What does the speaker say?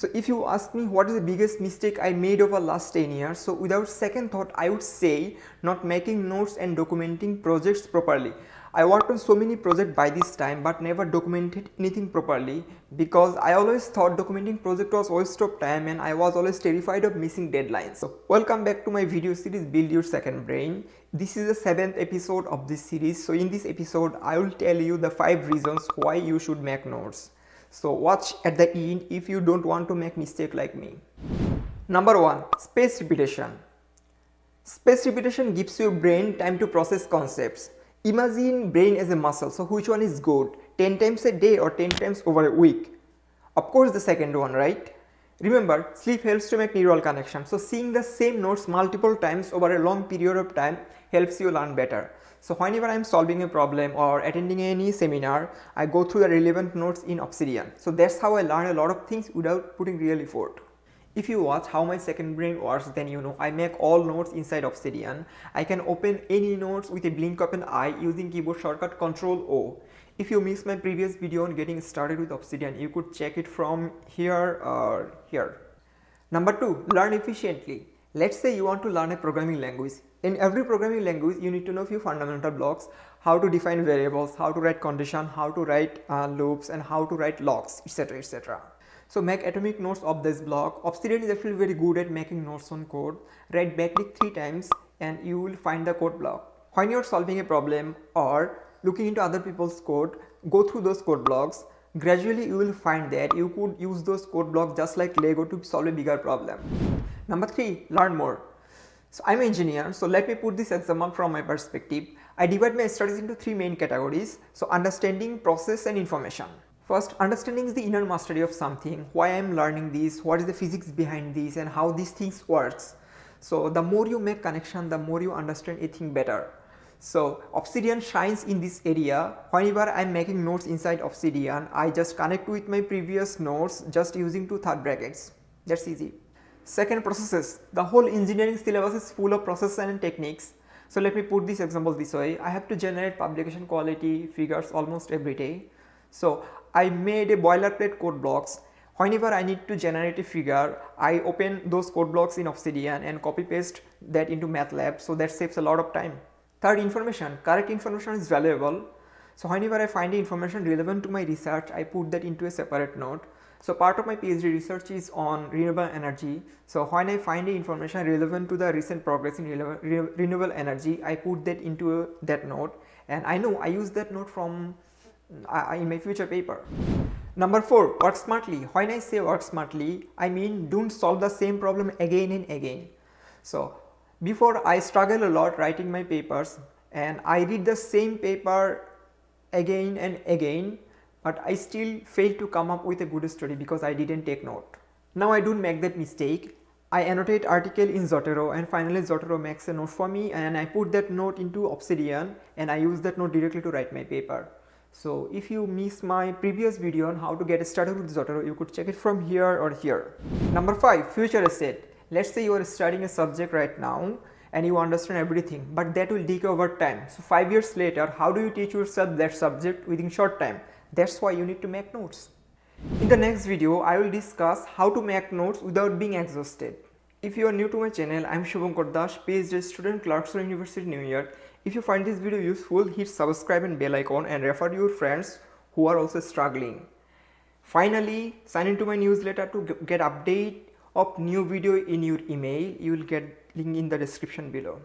So if you ask me what is the biggest mistake I made over last 10 years, so without second thought I would say not making notes and documenting projects properly. I worked on so many projects by this time but never documented anything properly because I always thought documenting project was waste of time and I was always terrified of missing deadlines. So welcome back to my video series build your second brain. This is the seventh episode of this series. So in this episode I will tell you the five reasons why you should make notes. So watch at the end if you don't want to make mistake like me. Number 1 space repetition. Space repetition gives your brain time to process concepts. Imagine brain as a muscle. So which one is good? 10 times a day or 10 times over a week? Of course the second one, right? Remember, sleep helps to make neural connection. So seeing the same notes multiple times over a long period of time helps you learn better. So whenever I am solving a problem or attending any seminar, I go through the relevant notes in Obsidian. So that's how I learn a lot of things without putting real effort. If you watch how my second brain works then you know I make all notes inside Obsidian. I can open any notes with a blink of an eye using keyboard shortcut Ctrl O. If you missed my previous video on getting started with Obsidian you could check it from here or here. Number 2 learn efficiently. Let's say you want to learn a programming language. In every programming language you need to know a few fundamental blocks how to define variables, how to write condition, how to write uh, loops and how to write logs etc etc. So make atomic notes of this block. Obsidian is actually very good at making notes on code. Write backtick 3 times and you will find the code block. When you're solving a problem or looking into other people's code, go through those code blocks. Gradually you will find that you could use those code blocks just like Lego to solve a bigger problem. Number 3. Learn more. So I'm an engineer, so let me put this example from my perspective. I divide my studies into three main categories. So understanding, process and information. First, understanding is the inner mastery of something, why I am learning this, what is the physics behind this and how these things works. So the more you make connection, the more you understand a thing better. So Obsidian shines in this area. Whenever I am making notes inside Obsidian, I just connect with my previous notes just using two third brackets. That's easy. Second processes. The whole engineering syllabus is full of processes and techniques. So let me put this example this way. I have to generate publication quality figures almost every day. So I made a boilerplate code blocks. Whenever I need to generate a figure, I open those code blocks in Obsidian and copy paste that into MATLAB. So that saves a lot of time. Third information, correct information is valuable. So whenever I find information relevant to my research, I put that into a separate note. So part of my PhD research is on renewable energy. So when I find information relevant to the recent progress in renewable energy, I put that into that note and I know I use that note from in my future paper. Number 4 work smartly. When I say work smartly I mean don't solve the same problem again and again. So before I struggle a lot writing my papers and I read the same paper again and again but I still failed to come up with a good story because I didn't take note. Now I don't make that mistake. I annotate article in Zotero and finally Zotero makes a note for me and I put that note into Obsidian and I use that note directly to write my paper. So if you missed my previous video on how to get started with Zotero, you could check it from here or here. Number 5 future asset. Let's say you are studying a subject right now and you understand everything but that will decay over time. So 5 years later how do you teach yourself that subject within short time? That's why you need to make notes. In the next video I will discuss how to make notes without being exhausted. If you are new to my channel, I am Shubhankar Das, PhD student, Clarkson University, New York. If you find this video useful, hit subscribe and bell icon and refer to your friends who are also struggling. Finally, sign into my newsletter to get update of new video in your email. You will get link in the description below.